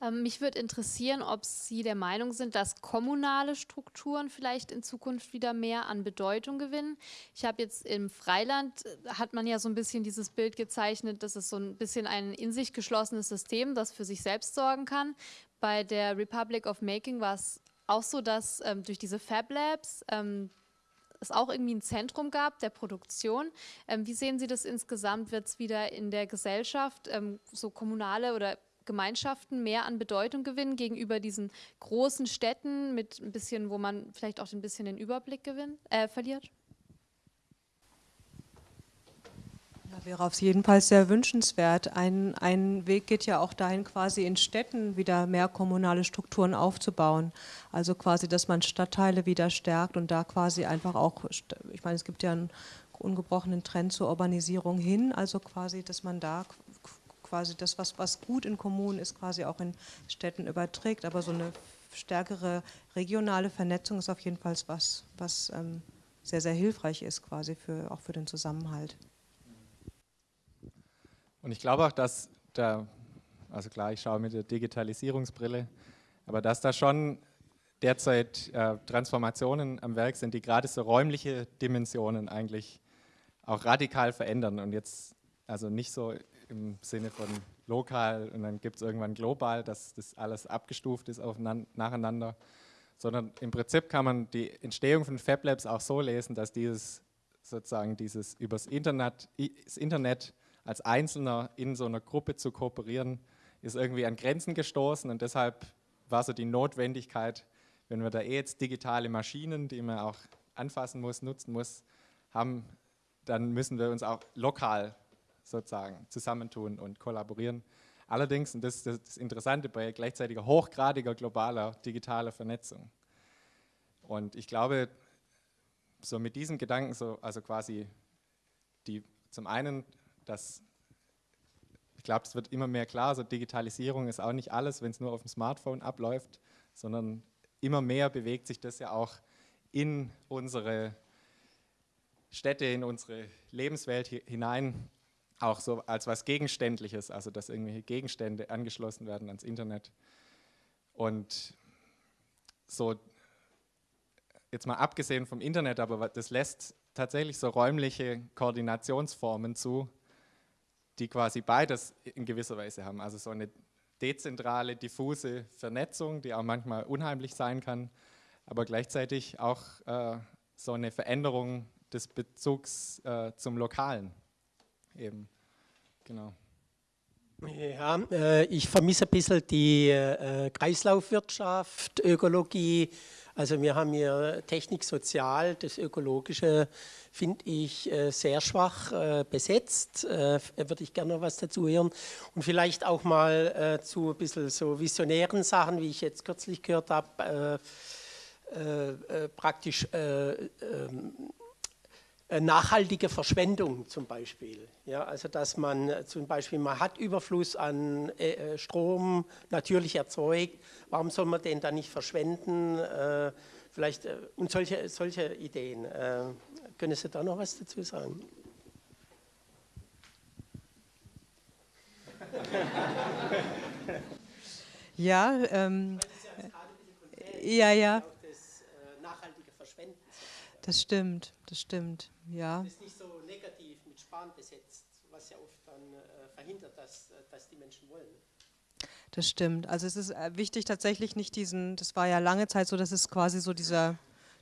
Speaker 15: Ähm, mich würde interessieren, ob Sie der Meinung sind, dass kommunale Strukturen vielleicht in Zukunft wieder mehr an Bedeutung gewinnen. Ich habe jetzt im Freiland, äh, hat man ja so ein bisschen dieses Bild gezeichnet, dass es so ein bisschen ein in sich geschlossenes System, das für sich selbst sorgen kann. Bei der Republic of Making war es auch so, dass ähm, durch diese Fab Labs ähm, es auch irgendwie ein Zentrum gab der Produktion. Ähm, wie sehen Sie das insgesamt? Wird es wieder in der Gesellschaft ähm, so kommunale oder Gemeinschaften mehr an Bedeutung gewinnen gegenüber diesen großen Städten mit ein bisschen, wo man vielleicht auch ein bisschen den Überblick gewinnt, äh, verliert?
Speaker 4: Ja, wäre auf jeden Fall sehr wünschenswert. Ein, ein Weg geht ja auch dahin, quasi in Städten wieder mehr kommunale Strukturen aufzubauen. Also quasi, dass man Stadtteile wieder stärkt und da quasi einfach auch, ich meine, es gibt ja ein ungebrochenen Trend zur Urbanisierung hin, also quasi, dass man da quasi das, was, was gut in Kommunen ist, quasi auch in Städten überträgt, aber so eine stärkere regionale Vernetzung ist auf jeden Fall was, was ähm, sehr, sehr hilfreich ist, quasi für, auch für den Zusammenhalt.
Speaker 3: Und ich glaube auch, dass da, also klar, ich schaue mit der Digitalisierungsbrille, aber dass da schon derzeit äh, Transformationen am Werk sind, die gerade so räumliche Dimensionen eigentlich auch radikal verändern und jetzt also nicht so im Sinne von lokal und dann gibt es irgendwann global, dass das alles abgestuft ist nacheinander, sondern im Prinzip kann man die Entstehung von Fab Labs auch so lesen, dass dieses sozusagen dieses übers Internet, das Internet als Einzelner in so einer Gruppe zu kooperieren, ist irgendwie an Grenzen gestoßen und deshalb war so die Notwendigkeit, wenn wir da eh jetzt digitale Maschinen, die man auch anfassen muss, nutzen muss, haben, dann müssen wir uns auch lokal sozusagen zusammentun und kollaborieren. Allerdings, und das ist das Interessante bei gleichzeitiger hochgradiger globaler digitaler Vernetzung. Und ich glaube, so mit diesem Gedanken, so, also quasi die, zum einen, dass ich glaube, es wird immer mehr klar, so Digitalisierung ist auch nicht alles, wenn es nur auf dem Smartphone abläuft, sondern immer mehr bewegt sich das ja auch in unsere Städte, in unsere Lebenswelt hinein auch so als was Gegenständliches, also dass irgendwelche Gegenstände angeschlossen werden ans Internet. Und so, jetzt mal abgesehen vom Internet, aber das lässt tatsächlich so räumliche Koordinationsformen zu, die quasi beides in gewisser Weise haben. Also so eine dezentrale, diffuse Vernetzung, die auch manchmal unheimlich sein kann, aber gleichzeitig auch äh, so eine Veränderung des Bezugs äh, zum Lokalen eben. Genau.
Speaker 16: Ja, äh, ich vermisse ein bisschen die äh, Kreislaufwirtschaft, Ökologie. Also wir haben hier Technik sozial, das Ökologische finde ich äh, sehr schwach besetzt. Würde ich gerne noch was dazu hören. Und vielleicht auch mal zu ein bisschen so visionären Sachen, wie ich jetzt kürzlich gehört habe, praktisch ähm, äh, nachhaltige Verschwendung zum Beispiel. Ja, also dass man äh, zum Beispiel, man hat Überfluss an äh, Strom natürlich erzeugt, warum soll man den dann nicht verschwenden? Äh, vielleicht äh, und solche, solche Ideen. Äh, können Sie da noch was dazu sagen?
Speaker 4: ja, ähm, ja, ja. Das stimmt, das stimmt, ja.
Speaker 16: Das ist nicht so negativ mit Sparen besetzt, was ja oft dann äh, verhindert, dass, äh, dass die Menschen wollen.
Speaker 4: Das stimmt. Also es ist äh, wichtig tatsächlich nicht diesen, das war ja lange Zeit so, dass es quasi so dieser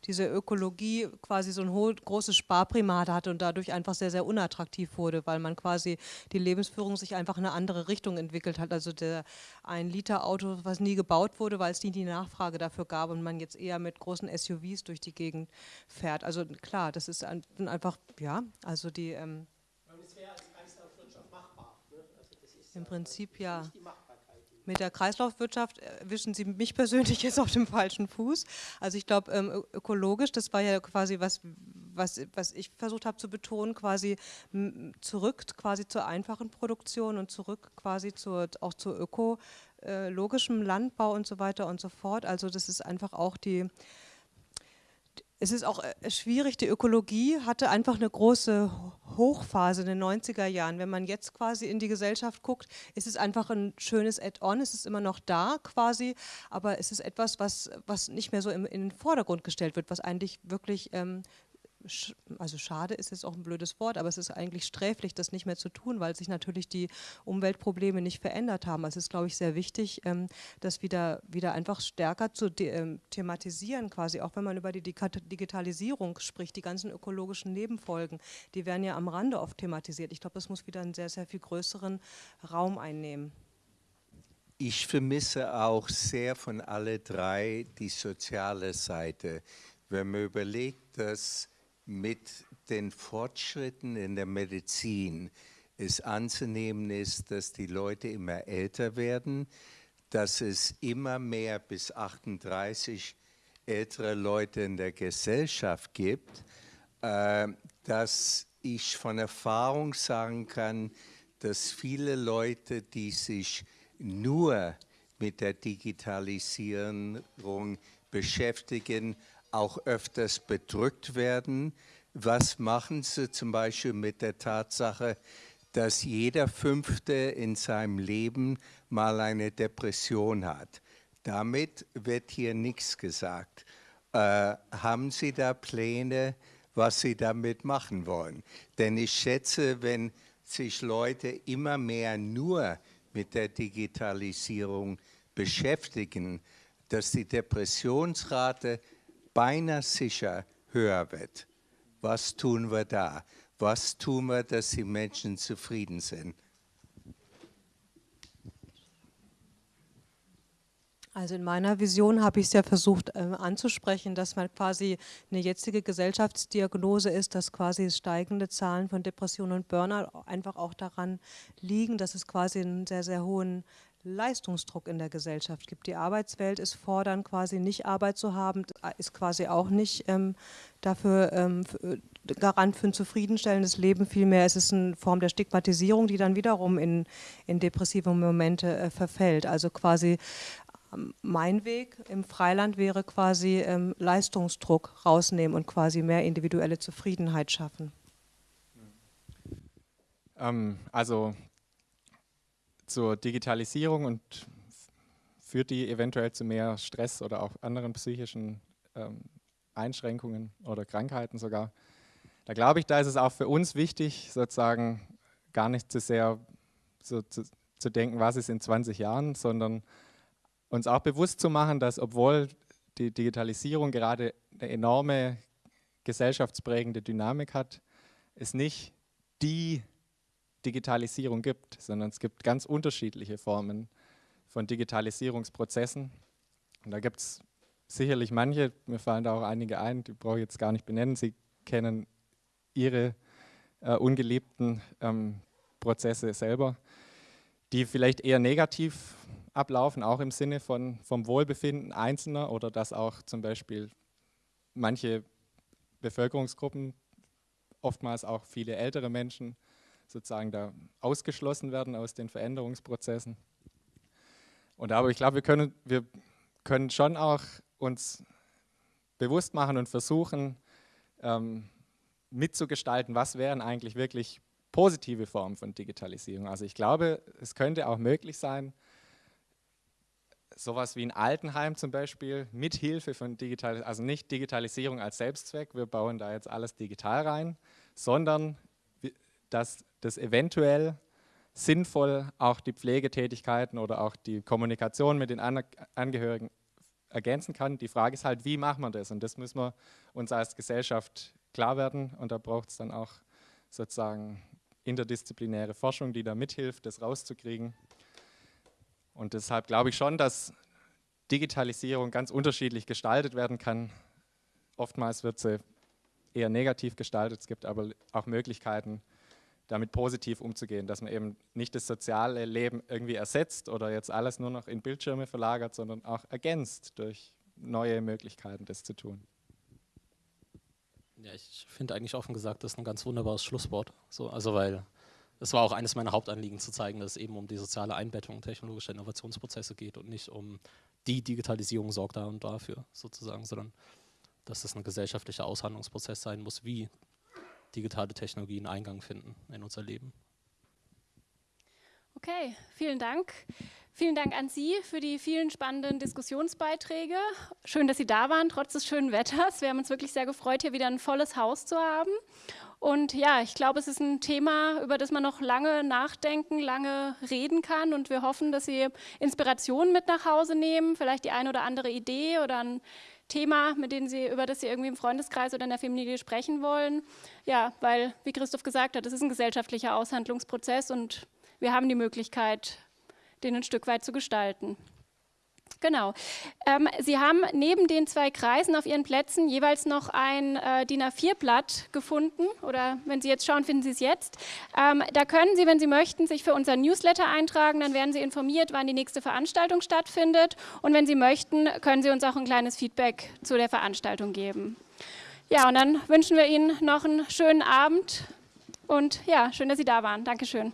Speaker 4: diese Ökologie quasi so ein großes Sparprimat hatte und dadurch einfach sehr, sehr unattraktiv wurde, weil man quasi die Lebensführung sich einfach in eine andere Richtung entwickelt hat. Also der ein Liter Auto, was nie gebaut wurde, weil es nie die Nachfrage dafür gab und man jetzt eher mit großen SUVs durch die Gegend fährt. Also klar, das ist einfach, ja, also die... Ähm, ne? also Im Prinzip ja mit der Kreislaufwirtschaft erwischen Sie mich persönlich jetzt auf dem falschen Fuß. Also ich glaube, ähm, ökologisch, das war ja quasi was, was, was ich versucht habe zu betonen, quasi zurück quasi zur einfachen Produktion und zurück quasi zur, auch zu ökologischem Landbau und so weiter und so fort. Also das ist einfach auch die es ist auch äh, schwierig, die Ökologie hatte einfach eine große Hochphase in den 90er Jahren. Wenn man jetzt quasi in die Gesellschaft guckt, ist es einfach ein schönes Add-on, es ist immer noch da quasi, aber es ist etwas, was, was nicht mehr so im, in den Vordergrund gestellt wird, was eigentlich wirklich ähm, also schade ist jetzt auch ein blödes Wort, aber es ist eigentlich sträflich, das nicht mehr zu tun, weil sich natürlich die Umweltprobleme nicht verändert haben. Also es ist, glaube ich, sehr wichtig, ähm, das wieder, wieder einfach stärker zu ähm, thematisieren, quasi, auch wenn man über die Digitalisierung spricht, die ganzen ökologischen Nebenfolgen, die werden ja am Rande oft thematisiert. Ich glaube, das muss wieder einen sehr, sehr viel größeren Raum einnehmen.
Speaker 17: Ich vermisse auch sehr von alle drei die soziale Seite. Wenn man überlegt, dass mit den Fortschritten in der Medizin es anzunehmen ist, dass die Leute immer älter werden, dass es immer mehr bis 38 ältere Leute in der Gesellschaft gibt, äh, dass ich von Erfahrung sagen kann, dass viele Leute, die sich nur mit der Digitalisierung beschäftigen, auch öfters bedrückt werden. Was machen Sie zum Beispiel mit der Tatsache, dass jeder Fünfte in seinem Leben mal eine Depression hat? Damit wird hier nichts gesagt. Äh, haben Sie da Pläne, was Sie damit machen wollen? Denn ich schätze, wenn sich Leute immer mehr nur mit der Digitalisierung beschäftigen, dass die Depressionsrate beinahe sicher höher wird. Was tun wir da? Was tun wir, dass die Menschen zufrieden sind?
Speaker 4: Also in meiner Vision habe ich es ja versucht äh, anzusprechen, dass man quasi eine jetzige Gesellschaftsdiagnose ist, dass quasi steigende Zahlen von Depressionen und Burnout einfach auch daran liegen, dass es quasi einen sehr, sehr hohen Leistungsdruck in der Gesellschaft gibt. Die Arbeitswelt ist fordern, quasi nicht Arbeit zu haben, ist quasi auch nicht ähm, dafür ähm, äh, Garant für ein zufriedenstellendes Leben. Vielmehr ist es eine Form der Stigmatisierung, die dann wiederum in, in depressive Momente äh, verfällt. Also quasi mein Weg im Freiland wäre quasi ähm, Leistungsdruck rausnehmen und quasi mehr individuelle Zufriedenheit schaffen.
Speaker 3: Ähm, also zur Digitalisierung und führt die eventuell zu mehr Stress oder auch anderen psychischen ähm, Einschränkungen oder Krankheiten sogar. Da glaube ich, da ist es auch für uns wichtig, sozusagen gar nicht zu sehr so zu, zu denken, was ist in 20 Jahren, sondern uns auch bewusst zu machen, dass obwohl die Digitalisierung gerade eine enorme gesellschaftsprägende Dynamik hat, es nicht die Digitalisierung gibt, sondern es gibt ganz unterschiedliche Formen von Digitalisierungsprozessen. Und da gibt es sicherlich manche, mir fallen da auch einige ein, die brauche ich jetzt gar nicht benennen, Sie kennen Ihre äh, ungeliebten ähm, Prozesse selber, die vielleicht eher negativ ablaufen, auch im Sinne von, vom Wohlbefinden Einzelner oder dass auch zum Beispiel manche Bevölkerungsgruppen, oftmals auch viele ältere Menschen, sozusagen da ausgeschlossen werden aus den Veränderungsprozessen. Und aber ich glaube, wir können, wir können schon auch uns bewusst machen und versuchen, ähm, mitzugestalten, was wären eigentlich wirklich positive Formen von Digitalisierung. Also ich glaube, es könnte auch möglich sein, sowas wie ein Altenheim zum Beispiel mit Hilfe von Digitalisierung, also nicht Digitalisierung als Selbstzweck, wir bauen da jetzt alles digital rein, sondern dass das eventuell sinnvoll auch die Pflegetätigkeiten oder auch die Kommunikation mit den Angehörigen ergänzen kann. Die Frage ist halt, wie macht man das? Und das müssen wir uns als Gesellschaft klar werden und da braucht es dann auch sozusagen interdisziplinäre Forschung, die da mithilft, das rauszukriegen. Und deshalb glaube ich schon, dass Digitalisierung ganz unterschiedlich gestaltet werden kann. Oftmals wird sie eher negativ gestaltet. Es gibt aber auch Möglichkeiten, damit positiv umzugehen, dass man eben nicht das soziale Leben irgendwie ersetzt oder jetzt alles nur noch in Bildschirme verlagert, sondern auch ergänzt durch neue Möglichkeiten, das zu tun.
Speaker 5: Ja, ich finde eigentlich offen gesagt, das ist ein ganz wunderbares Schlusswort. So, also weil das war auch eines meiner Hauptanliegen zu zeigen, dass es eben um die soziale Einbettung technologischer Innovationsprozesse geht und nicht um die Digitalisierung sorgt da und dafür sozusagen, sondern dass es ein gesellschaftlicher Aushandlungsprozess sein muss, wie digitale Technologien Eingang finden in unser Leben.
Speaker 1: Okay, vielen Dank. Vielen Dank an Sie für die vielen spannenden Diskussionsbeiträge. Schön, dass Sie da waren, trotz des schönen Wetters. Wir haben uns wirklich sehr gefreut, hier wieder ein volles Haus zu haben. Und ja, ich glaube, es ist ein Thema, über das man noch lange nachdenken, lange reden kann. Und wir hoffen, dass Sie Inspirationen mit nach Hause nehmen, vielleicht die eine oder andere Idee oder ein Thema, mit dem Sie, über das Sie irgendwie im Freundeskreis oder in der Familie sprechen wollen. Ja, weil, wie Christoph gesagt hat, es ist ein gesellschaftlicher Aushandlungsprozess und wir haben die Möglichkeit, den ein Stück weit zu gestalten. Genau. Ähm, Sie haben neben den zwei Kreisen auf Ihren Plätzen jeweils noch ein äh, DIN A4-Blatt gefunden oder wenn Sie jetzt schauen, finden Sie es jetzt. Ähm, da können Sie, wenn Sie möchten, sich für unser Newsletter eintragen, dann werden Sie informiert, wann die nächste Veranstaltung stattfindet und wenn Sie möchten, können Sie uns auch ein kleines Feedback zu der Veranstaltung geben. Ja, und dann wünschen wir Ihnen noch einen schönen Abend und ja, schön, dass Sie da waren. Dankeschön.